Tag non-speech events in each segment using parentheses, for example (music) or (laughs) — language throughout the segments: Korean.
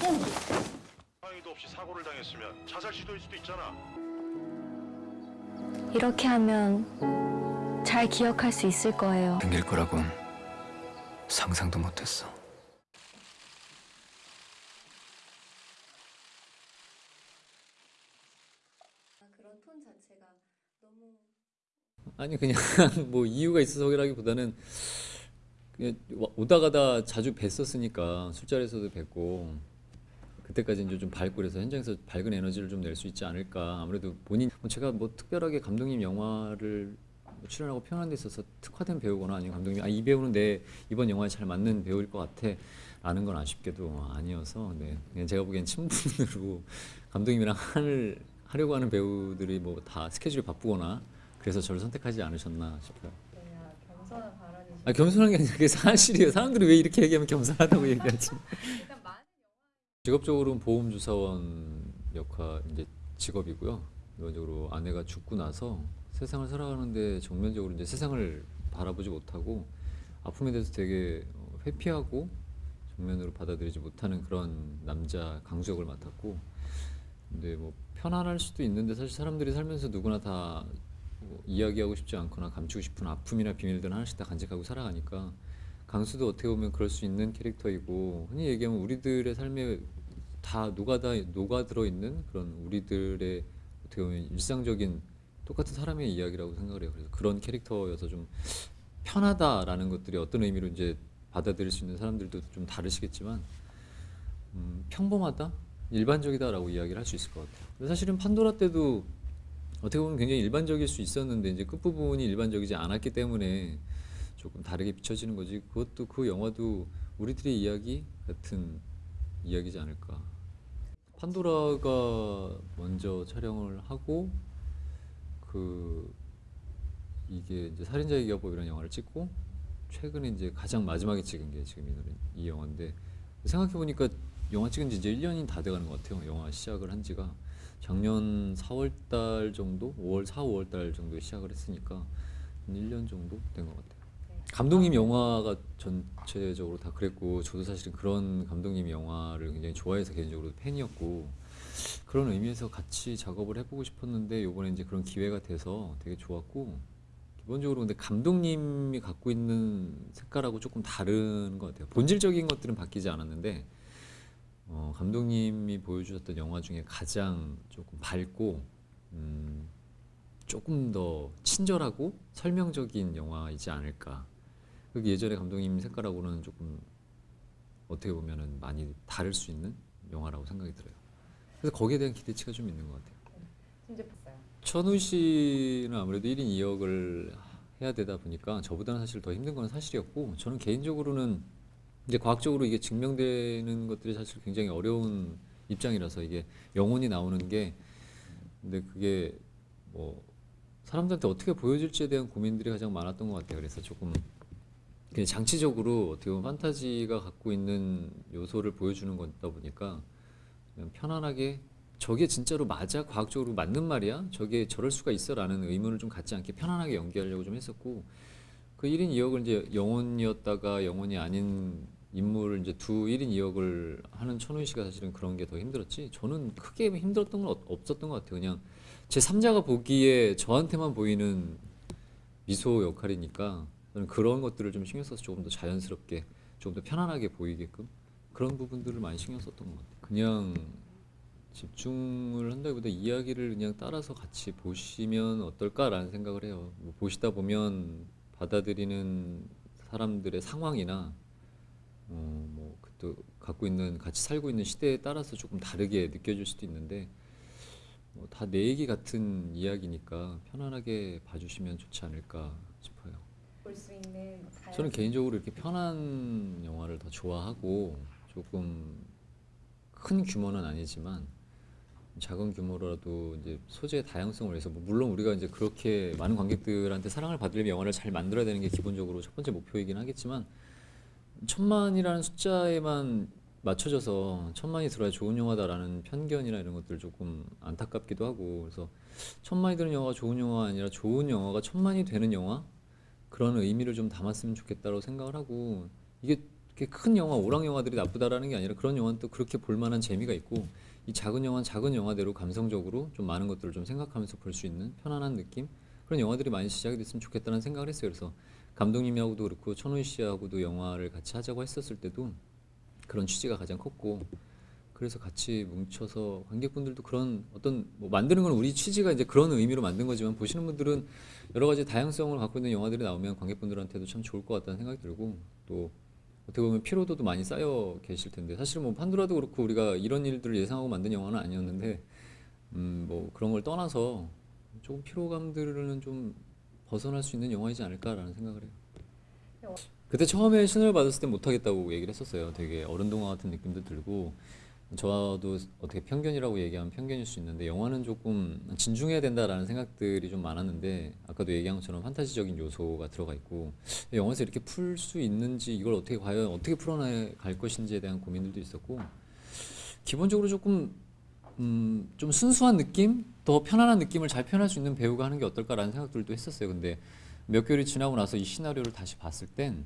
상의도 없이 사고를 당했으면 자살 시도일 수도 있잖아. 이렇게 하면 잘 기억할 수 있을 거예요. 생길 거라곤 상상도 못했어. 그런 톤 자체가 너무 아니 그냥 (laughs) 뭐 이유가 있어서라기보다는 그냥 와- 오다 가다 자주 뵀었으니까 술자리에서도 뵀고 그때까지 이제 좀 밝고 그래서 현장에서 밝은 에너지를 좀 낼 수 있지 않을까 아무래도 본인 뭐 제가 뭐 특별하게 감독님 영화를 뭐 출연하고 표현한 데 있어서 특화된 배우거나 아니면 감독님이 아이 배우는 내 이번 영화에 잘 맞는 배우일 것 같아 라는 건 아쉽게도 아니어서 네 그냥 제가 보기엔 친분으로 (laughs) 감독님이랑 한을 하려고 하는 배우들이 뭐 다 스케줄이 바쁘거나 그래서 저를 선택하지 않으셨나 싶어요. 겸손한 발언이 아 겸손한 게 아니라 그게 사실이에요. 사람들이 왜 이렇게 얘기하면 겸손하다고 얘기하지? (laughs) 직업적으로는 보험주사원 역할 이제 직업이고요. 일반적으로 아내가 죽고 나서 세상을 살아가는데 정면적으로 이제 세상을 바라보지 못하고 아픔에 대해서 되게 어, 회피하고 정면으로 받아들이지 못하는 그런 남자 강수 역을 맡았고 근데 뭐 편안할 수도 있는데 사실 사람들이 살면서 누구나 다 뭐 이야기하고 싶지 않거나 감추고 싶은 아픔이나 비밀들 하나씩 다 간직하고 살아가니까 강수도 어떻게 보면 그럴 수 있는 캐릭터이고 흔히 얘기하면 우리들의 삶에 다 녹아다 녹아 들어 있는 그런 우리들의 어떻게 보면 일상적인 똑같은 사람의 이야기라고 생각을 해요. 그래서 그런 캐릭터여서 좀 편하다라는 것들이 어떤 의미로 이제 받아들일 수 있는 사람들도 좀 다르시겠지만 음, 평범하다, 일반적이다라고 이야기를 할 수 있을 것 같아요. 근데 사실은 판도라 때도 어떻게 보면 굉장히 일반적일 수 있었는데 이제 끝 부분이 일반적이지 않았기 때문에 조금 다르게 비춰지는 거지. 그것도 그 영화도 우리들의 이야기 같은 이야기지 않을까. 판도라가 먼저 촬영을 하고 그 이게 이제 살인자의 기업법이라는 영화를 찍고 최근에 이제 가장 마지막에 찍은 게 지금 이, 노래, 이 영화인데 생각해 보니까 영화 찍은 지 이제 1년이 다 돼가는 것 같아요. 영화 시작을 한 지가 작년 4월 달 정도, 5월 4, 5월 달 정도에 시작을 했으니까 한 1년 정도 된 것 같아요. 감독님 영화가 전체적으로 다 그랬고 저도 사실은 그런 감독님 영화를 굉장히 좋아해서 개인적으로 팬이었고 그런 의미에서 같이 작업을 해보고 싶었는데 이번에 이제 그런 기회가 돼서 되게 좋았고 기본적으로 근데 감독님이 갖고 있는 색깔하고 조금 다른 것 같아요. 본질적인 것들은 바뀌지 않았는데 어, 감독님이 보여주셨던 영화 중에 가장 조금 밝고 음, 조금 더 친절하고 설명적인 영화이지 않을까. 그 예전에 감독님 색깔하고는 조금 어떻게 보면은 많이 다를 수 있는 영화라고 생각이 들어요. 그래서 거기에 대한 기대치가 좀 있는 것 같아요. 진짜 봤어요. 천우 씨는 아무래도 1인 2역을 해야 되다 보니까 저보다는 사실 더 힘든 건 사실이었고 저는 개인적으로는 이제 과학적으로 이게 증명되는 것들이 사실 굉장히 어려운 입장이라서 이게 영혼이 나오는 게 근데 그게 뭐 사람들한테 어떻게 보여질지에 대한 고민들이 가장 많았던 것 같아요. 그래서 조금 장치적으로 어떻게 보면 판타지가 갖고 있는 요소를 보여주는 거다 보니까 편안하게 저게 진짜로 맞아? 과학적으로 맞는 말이야? 저게 저럴 수가 있어? 라는 의문을 좀 갖지 않게 편안하게 연기하려고 좀 했었고 그 1인 2역을 이제 영혼이었다가 영혼이 아닌 인물을 이제 두 1인 2역을 하는 천훈 씨가 사실은 그런 게 더 힘들었지 저는 크게 힘들었던 건 없- 없었던 것 같아요 그냥 제 3자가 보기에 저한테만 보이는 미소 역할이니까 저는 그런 것들을 좀 신경 써서 조금 더 자연스럽게 조금 더 편안하게 보이게끔 그런 부분들을 많이 신경 썼던 것 같아요 그냥 집중을 한다기보다 이야기를 그냥 따라서 같이 보시면 어떨까라는 생각을 해요. 뭐 보시다 보면 받아들이는 사람들의 상황이나 어, 뭐 그또 갖고 있는 같이 살고 있는 시대에 따라서 조금 다르게 느껴질 수도 있는데 뭐 다내 얘기 같은 이야기니까 편안하게 봐주시면 좋지 않을까. 볼 수 있는 저는 개인적으로 이렇게 편한 영화를 더 좋아하고 조금 큰 규모는 아니지만 작은 규모라도 이제 소재의 다양성을 위해서 뭐 물론 우리가 이제 그렇게 많은 관객들한테 사랑을 받으려면 영화를 잘 만들어야 되는 게 기본적으로 첫 번째 목표이긴 하겠지만 천만이라는 숫자에만 맞춰져서 천만이 들어야 좋은 영화다라는 편견이나 이런 것들 조금 안타깝기도 하고 그래서 천만이 드는 영화가 좋은 영화가 아니라 좋은 영화가 천만이 되는 영화 그런 의미를 좀 담았으면 좋겠다고 생각을 하고 이게 큰 영화 오락 영화들이 나쁘다라는 게 아니라 그런 영화는 또 그렇게 볼 만한 재미가 있고 이 작은 영화는 작은 영화대로 감성적으로 좀 많은 것들을 좀 생각하면서 볼 수 있는 편안한 느낌 그런 영화들이 많이 시작이 됐으면 좋겠다는 생각을 했어요. 그래서 감독님하고도 그렇고 천훈 씨하고도 영화를 같이 하자고 했었을 때도 그런 취지가 가장 컸고 그래서 같이 뭉쳐서 관객분들도 그런 어떤 뭐 만드는 건 우리 취지가 이제 그런 의미로 만든 거지만 보시는 분들은 여러 가지 다양성을 갖고 있는 영화들이 나오면 관객분들한테도 참 좋을 것 같다는 생각이 들고 또 어떻게 보면 피로도도 많이 쌓여 계실 텐데 사실은 뭐 판도라도 그렇고 우리가 이런 일들을 예상하고 만든 영화는 아니었는데 음 뭐 그런 걸 떠나서 조금 피로감들은 좀 벗어날 수 있는 영화이지 않을까라는 생각을 해요. 그때 처음에 신을 받았을 때 못하겠다고 얘기를 했었어요. 되게 어른 동화 같은 느낌도 들고 저도 어떻게 편견이라고 얘기하면 편견일 수 있는데 영화는 조금 진중해야 된다라는 생각들이 좀 많았는데 아까도 얘기한 것처럼 판타지적인 요소가 들어가 있고 영화에서 이렇게 풀 수 있는지 이걸 어떻게 과연 어떻게 풀어나갈 것인지에 대한 고민들도 있었고 기본적으로 조금 음, 좀 순수한 느낌, 더 편안한 느낌을 잘 표현할 수 있는 배우가 하는 게 어떨까라는 생각들도 했었어요. 근데 몇 개월이 지나고 나서 이 시나리오를 다시 봤을 땐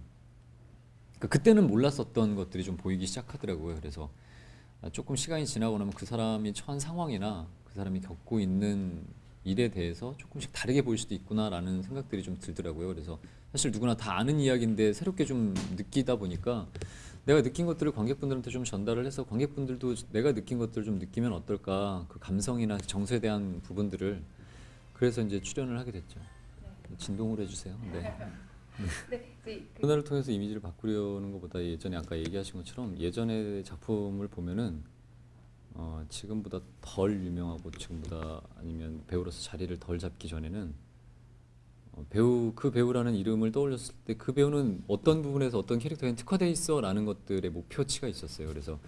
그- 그때는 몰랐었던 것들이 좀 보이기 시작하더라고요. 그래서 아, 조금 시간이 지나고 나면 그 사람이 처한 상황이나 그 사람이 겪고 있는 일에 대해서 조금씩 다르게 보일 수도 있구나라는 생각들이 좀 들더라고요. 그래서 사실 누구나 다 아는 이야기인데 새롭게 좀 느끼다 보니까 내가 느낀 것들을 관객분들한테 좀 전달을 해서 관객분들도 내가 느낀 것들을 좀 느끼면 어떨까 그 감성이나 정서에 대한 부분들을 그래서 이제 출연을 하게 됐죠. 진동을 해주세요. 네. 네, 이제 그 문화를 통해서 이미지를 바꾸려는 것보다 예전에 아까 얘기하신 것처럼 예전의 작품을 보면은 어, 지금보다 덜 유명하고 지금보다 아니면 배우로서 자리를 덜 잡기 전에는 어, 배우 그 배우라는 이름을 떠올렸을 때 그 배우는 어떤 부분에서 어떤 캐릭터에 특화돼 있어라는 것들의 목표치가 있었어요. 그래서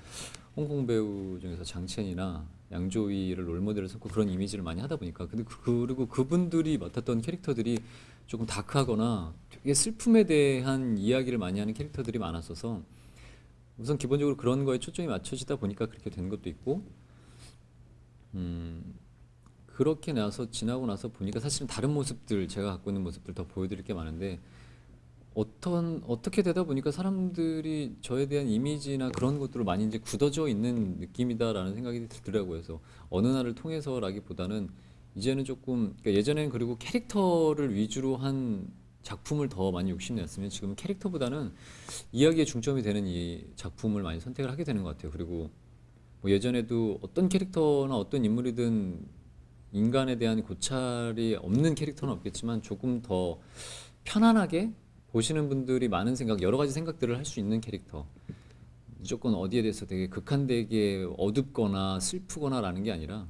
홍콩 배우 중에서 장첸이나 양조위를 롤모델을 삼고 그런 이미지를 많이 하다 보니까 근데 그- 그리고 그분들이 맡았던 캐릭터들이 조금 다크하거나 되게 슬픔에 대한 이야기를 많이 하는 캐릭터들이 많았어서 우선 기본적으로 그런 거에 초점이 맞춰지다 보니까 그렇게 된 것도 있고 음 그렇게 나서 지나고 나서 보니까 사실은 다른 모습들 제가 갖고 있는 모습들 더 보여드릴 게 많은데 어떤 어떻게 되다 보니까 사람들이 저에 대한 이미지나 그런 것들을 많이 이제 굳어져 있는 느낌이다라는 생각이 들더라고요. 그래서 어느 날을 통해서라기보다는 이제는 조금 그러니까 예전에는 그리고 캐릭터를 위주로 한 작품을 더 많이 욕심냈으면 지금 캐릭터보다는 이야기에 중점이 되는 이 작품을 많이 선택을 하게 되는 것 같아요. 그리고 뭐 예전에도 어떤 캐릭터나 어떤 인물이든 인간에 대한 고찰이 없는 캐릭터는 없겠지만 조금 더 편안하게 보시는 분들이 많은 생각, 여러 가지 생각들을 할 수 있는 캐릭터. 무조건 어디에 대해서 되게 극한되게 어둡거나 슬프거나 라는 게 아니라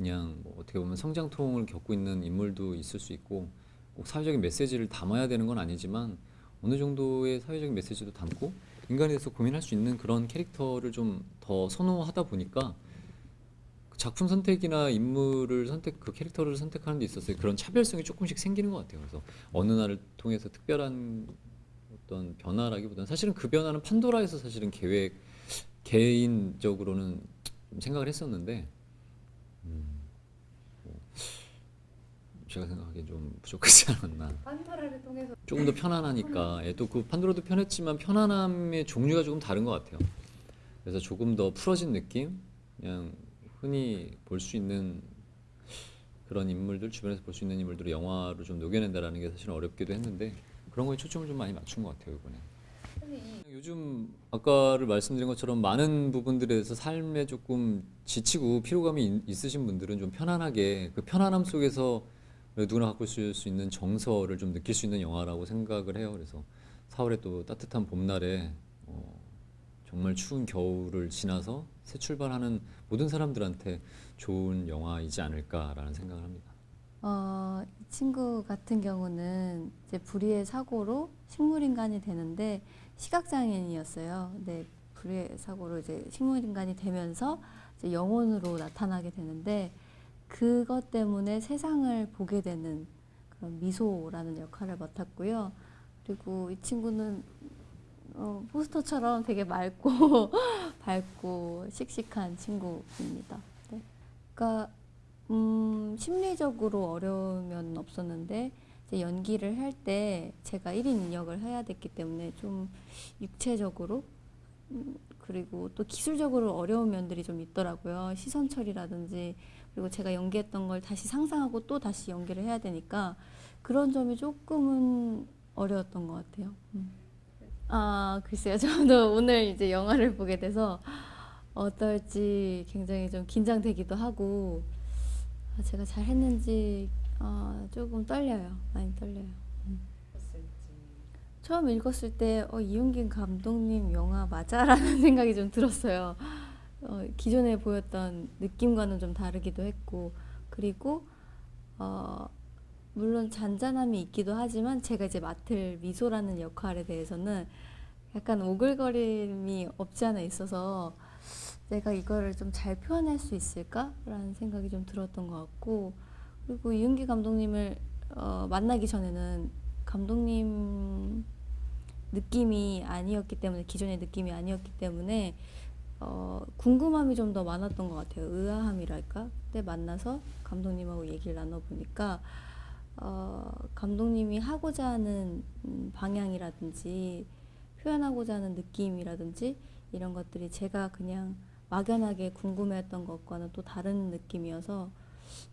그냥 뭐 어떻게 보면 성장통을 겪고 있는 인물도 있을 수 있고 꼭 사회적인 메시지를 담아야 되는 건 아니지만 어느 정도의 사회적인 메시지도 담고 인간에 대해서 고민할 수 있는 그런 캐릭터를 좀 더 선호하다 보니까 그 작품 선택이나 인물을 선택 그 캐릭터를 선택하는 데 있어서 그런 차별성이 조금씩 생기는 것 같아요. 그래서 어느 날을 통해서 특별한 어떤 변화라기보다는 사실은 그 변화는 판도라에서 사실은 계획 개인적으로는 좀 생각을 했었는데 음, 뭐 제가 생각하기엔 좀 부족하지 않았나. 판도라를 통해서 조금 더 편안하니까 예, 또그 판도라도 편했지만 편안함의 종류가 조금 다른 것 같아요. 그래서 조금 더 풀어진 느낌, 그냥 흔히 볼 수 있는 그런 인물들 주변에서 볼 수 있는 인물들을 영화로 좀 녹여낸다라는 게 사실 어렵기도 했는데 그런 거에 초점을 좀 많이 맞춘 것 같아요 이번에. 요즘 아까를 말씀드린 것처럼 많은 부분들에 대해서 삶에 조금 지치고 피로감이 있- 있으신 분들은 좀 편안하게 그 편안함 속에서 누구나 갖고 있을 수 있는 정서를 좀 느낄 수 있는 영화라고 생각을 해요. 그래서 4월에 또 따뜻한 봄날에 어, 정말 추운 겨울을 지나서 새 출발하는 모든 사람들한테 좋은 영화이지 않을까라는 생각을 합니다. 어, 이 친구 같은 경우는 이제 불의의 사고로 식물인간이 되는데 시각장애인이었어요. 근데 불의의 사고로 이제 식물인간이 되면서 이제 영혼으로 나타나게 되는데 그것 때문에 세상을 보게 되는 그런 미소라는 역할을 맡았고요. 그리고 이 친구는 어, 포스터처럼 되게 맑고 (laughs) 밝고 씩씩한 친구입니다. 네. 그러니까 음, 심리적으로 어려우면 없었는데 연기를 할 때 제가 1인 역을 해야 됐기 때문에 좀 육체적으로 음, 그리고 또 기술적으로 어려운 면들이 좀 있더라고요. 시선 처리라든지 그리고 제가 연기했던 걸 다시 상상하고 또 다시 연기를 해야 되니까 그런 점이 조금은 어려웠던 것 같아요. 음. 아 글쎄요, 저도 오늘 이제 영화를 보게 돼서 어떨지 굉장히 좀 긴장되기도 하고 아, 제가 잘 했는지 아, 조금 떨려요. 많이 떨려요. 음. 처음 읽었을 때 어, 이용균 감독님 영화 맞아라는 (laughs) 생각이 좀 들었어요. 어, 기존에 보였던 느낌과는 좀 다르기도 했고 그리고 어, 물론 잔잔함이 있기도 하지만 제가 이제 맡을 미소라는 역할에 대해서는 약간 오글거림이 없지 않아 있어서 내가 이거를 좀 잘 표현할 수 있을까라는 생각이 좀 들었던 것 같고 그리고 이은기 감독님을 어, 만나기 전에는 감독님 느낌이 아니었기 때문에 기존의 느낌이 아니었기 때문에 어, 궁금함이 좀 더 많았던 것 같아요. 의아함이랄까? 그때 만나서 감독님하고 얘기를 나눠보니까 어, 감독님이 하고자 하는 음, 방향이라든지 표현하고자 하는 느낌이라든지 이런 것들이 제가 그냥 막연하게 궁금해했던 것과는 또 다른 느낌이어서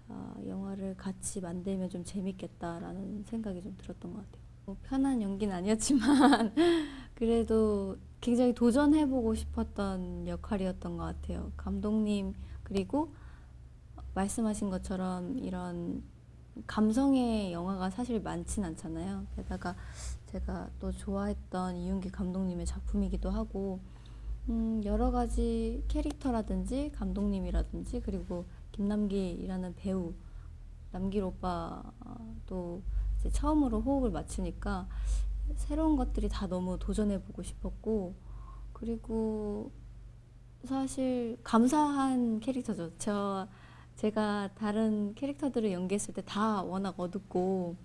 아, 영화를 같이 만들면 좀 재밌겠다라는 생각이 좀 들었던 것 같아요. 뭐 편한 연기는 아니었지만 (laughs) 그래도 굉장히 도전해보고 싶었던 역할이었던 것 같아요. 감독님 그리고 말씀하신 것처럼 이런 감성의 영화가 사실 많진 않잖아요. 게다가 제가 또 좋아했던 이윤기 감독님의 작품이기도 하고 음, 여러 가지 캐릭터라든지 감독님이라든지 그리고 김남길이라는 배우 남길 오빠도 처음으로 호흡을 맞추니까 새로운 것들이 다 너무 도전해보고 싶었고 그리고 사실 감사한 캐릭터죠. 저 제가 다른 캐릭터들을 연기했을 때 다 워낙 어둡고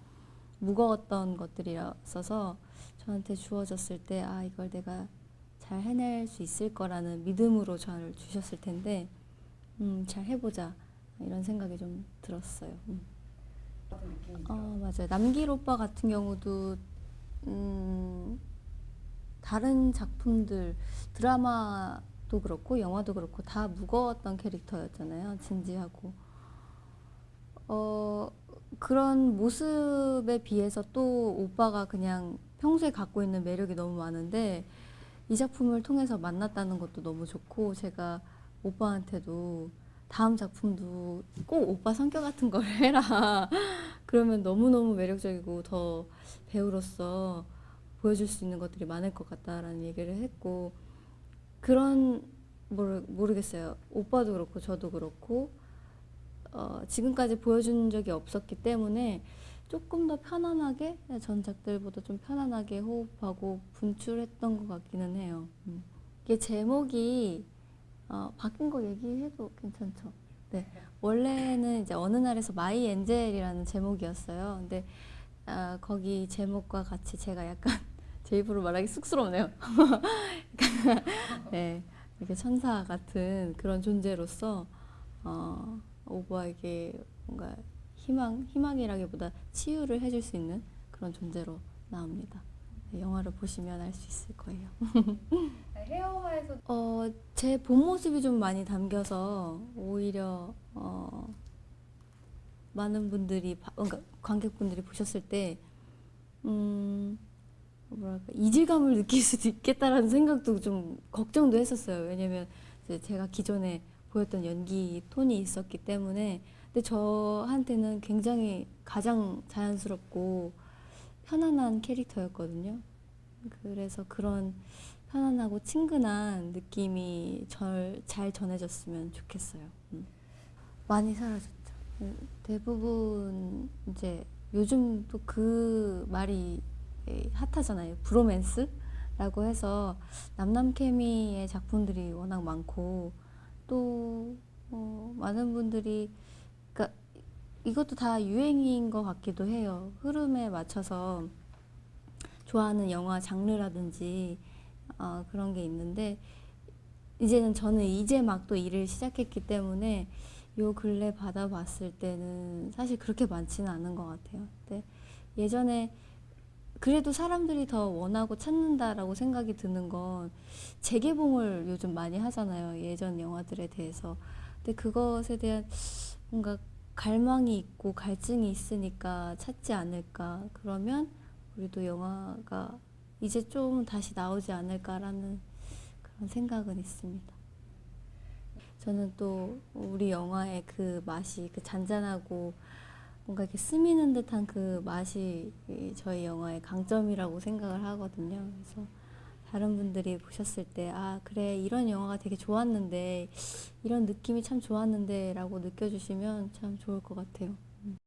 무거웠던 것들이었어서 저한테 주어졌을 때 아 이걸 내가 잘 해낼 수 있을 거라는 믿음으로 저를 주셨을 텐데 음, 잘 해보자 이런 생각이 좀 들었어요. 음. 어, 맞아요. 남길 오빠 같은 경우도 음, 다른 작품들 드라마도 그렇고 영화도 그렇고 다 무거웠던 캐릭터였잖아요. 진지하고 어, 그런 모습에 비해서 또 오빠가 그냥 평소에 갖고 있는 매력이 너무 많은데 이 작품을 통해서 만났다는 것도 너무 좋고 제가 오빠한테도 다음 작품도 꼭 오빠 성격 같은 걸 해라. 그러면 너무너무 매력적이고 더 배우로서 보여줄 수 있는 것들이 많을 것 같다라는 얘기를 했고 그런 모르, 모르겠어요. 오빠도 그렇고 저도 그렇고 어, 지금까지 보여준 적이 없었기 때문에 조금 더 편안하게 전작들보다 좀 편안하게 호흡하고 분출했던 것 같기는 해요. 음. 이게 제목이 어, 바뀐 거 얘기해도 괜찮죠? 네. 원래는 이제 어느 날에서 My Angel이라는 제목이었어요. 근데 아, 거기 제목과 같이 제가 약간 (laughs) 제 입으로 말하기 쑥스럽네요. (laughs) 네, 이렇게 천사 같은 그런 존재로서 어, 오버에게 뭔가 희망, 희망이라기보다 치유를 해줄 수 있는 그런 존재로 나옵니다. 네, 영화를 보시면 알 수 있을 거예요. (laughs) 어, 제 본 모습이 좀 많이 담겨서 오히려 어, 많은 분들이 바- 그러니까 관객분들이 보셨을 때 음, 뭐랄까 이질감을 느낄 수도 있겠다라는 생각도 좀 걱정도 했었어요. 왜냐면 제가 기존에 보였던 연기 톤이 있었기 때문에 근데 저한테는 굉장히 가장 자연스럽고 편안한 캐릭터였거든요. 그래서 그런 편안하고 친근한 느낌이 절, 잘 전해졌으면 좋겠어요. 음. 많이 사라졌죠. 음, 대부분 이제 요즘 또 그 말이 에, 핫하잖아요. 브로맨스라고 해서 남남 케미의 작품들이 워낙 많고 또 어, 많은 분들이 그러니까 이것도 다 유행인 것 같기도 해요. 흐름에 맞춰서 좋아하는 영화 장르라든지 어, 그런 게 있는데 이제는 저는 이제 막 또 일을 시작했기 때문에 요 근래 받아봤을 때는 사실 그렇게 많지는 않은 것 같아요. 근데 예전에 그래도 사람들이 더 원하고 찾는다라고 생각이 드는 건 재개봉을 요즘 많이 하잖아요. 예전 영화들에 대해서. 근데 그것에 대한 뭔가 갈망이 있고 갈증이 있으니까 찾지 않을까. 그러면 우리도 영화가 이제 좀 다시 나오지 않을까라는 그런 생각은 있습니다. 저는 또 우리 영화의 그 맛이 그 잔잔하고 뭔가 이렇게 스미는 듯한 그 맛이 이 저희 영화의 강점이라고 생각을 하거든요. 그래서 다른 분들이 보셨을 때, 아, 그래, 이런 영화가 되게 좋았는데, 이런 느낌이 참 좋았는데, 라고 느껴주시면 참 좋을 것 같아요. 음.